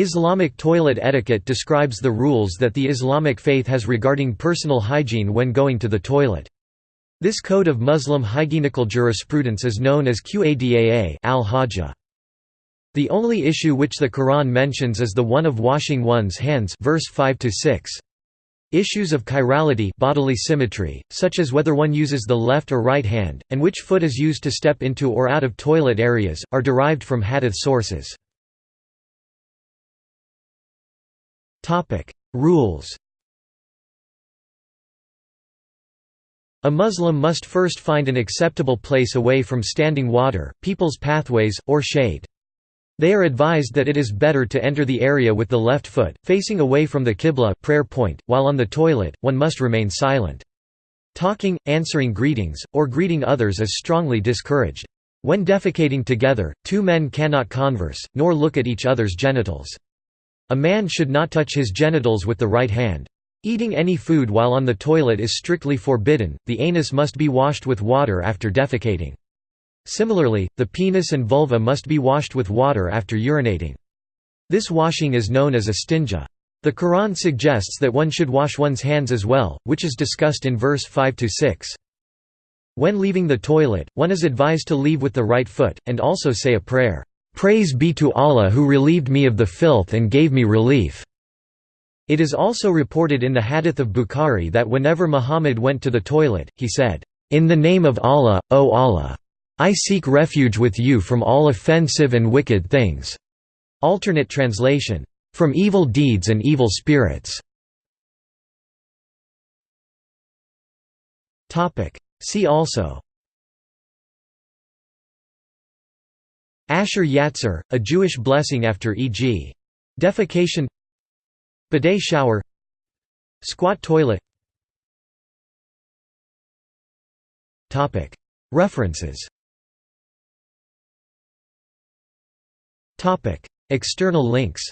Islamic toilet etiquette describes the rules that the Islamic faith has regarding personal hygiene when going to the toilet. This code of Muslim hygienical jurisprudence is known as Qadaa al-Hajjah. The only issue which the Quran mentions is the one of washing one's hands verse 5 6. Issues of chirality bodily symmetry, such as whether one uses the left or right hand, and which foot is used to step into or out of toilet areas, are derived from hadith sources. Rules A Muslim must first find an acceptable place away from standing water, people's pathways, or shade. They are advised that it is better to enter the area with the left foot, facing away from the qibla prayer point, while on the toilet, one must remain silent. Talking, answering greetings, or greeting others is strongly discouraged. When defecating together, two men cannot converse, nor look at each other's genitals. A man should not touch his genitals with the right hand. Eating any food while on the toilet is strictly forbidden, the anus must be washed with water after defecating. Similarly, the penis and vulva must be washed with water after urinating. This washing is known as istinja. The Quran suggests that one should wash one's hands as well, which is discussed in verse 5–6. When leaving the toilet, one is advised to leave with the right foot, and also say a prayer, "'Praise be to Allah who relieved me of the filth and gave me relief' It is also reported in the Hadith of Bukhari that whenever Muhammad went to the toilet, he said, "'In the name of Allah, O Allah! I seek refuge with you from all offensive and wicked things." Alternate translation, "'From evil deeds and evil spirits' See also Asher Yatzer, a Jewish blessing after e.g. defecation Bidet shower Squat toilet References External links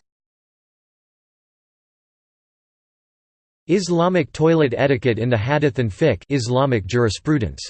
Islamic toilet etiquette in the Hadith and Fiqh Islamic jurisprudence